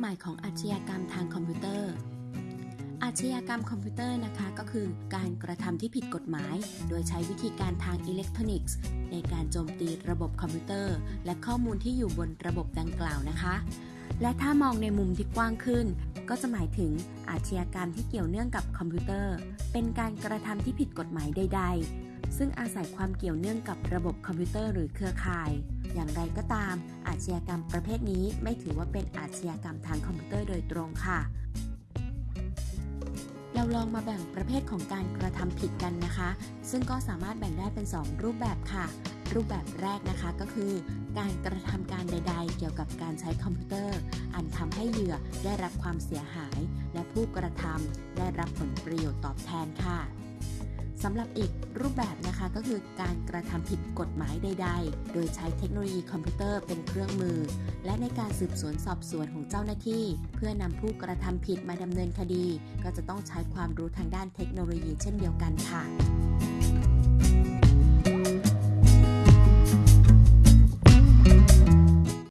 หมายของอาชญากรรมทางคอมพิวเตอร์ อาชญากรรมคอมพิวเตอร์นะคะก็คือการกระทำที่ผิดกฎหมาย โดยใช้วิธีการทางอิเล็กทรอนิกส์ ในการโจมตีระบบคอมพิวเตอร์ และข้อมูลที่อยู่บนระบบดังกล่าวนะคะ และถ้ามองในมุมที่กว้างขึ้น ก็จะหมายถึงอาชญากรรมที่เกี่ยวเนื่องกับคอมพิวเตอร์ เป็นการกระทำที่ผิดกฎหมายใด ๆ ซึ่งอาศัยความเกี่ยวเนื่องกับระบบคอมพิวเตอร์หรือเครือข่าย อย่างไรก็ตาม อาชญากรรมประเภทนี้ไม่ถือว่าเป็นอาชญากรรมทางคอมพิวเตอร์โดยตรงค่ะ เราลองมาแบ่งประเภทของการกระทำผิดกันนะคะ ซึ่งก็สามารถแบ่งได้เป็น 2 รูปแบบค่ะ รูปแบบแรกนะคะก็คือ การกระทำการใด ๆ เกี่ยวกับการใช้คอมพิวเตอร์ อันทำให้เหยื่อได้รับความเสียหาย และผู้กระทำได้รับผลประโยชน์ตอบแทนค่ะสำหรับอีกรูปแบบนะคะก็คือการกระทำผิดกฎหมายใด ๆ โดยใช้เทคโนโลยีคอมพิวเตอร์เป็นเครื่องมือ และในการสืบสวนสอบสวนของเจ้าหน้าที่ เพื่อนำผู้กระทำผิดมาดำเนินคดี ก็จะต้องใช้ความรู้ทางด้านเทคโนโลยีเช่นเดียวกันค่ะ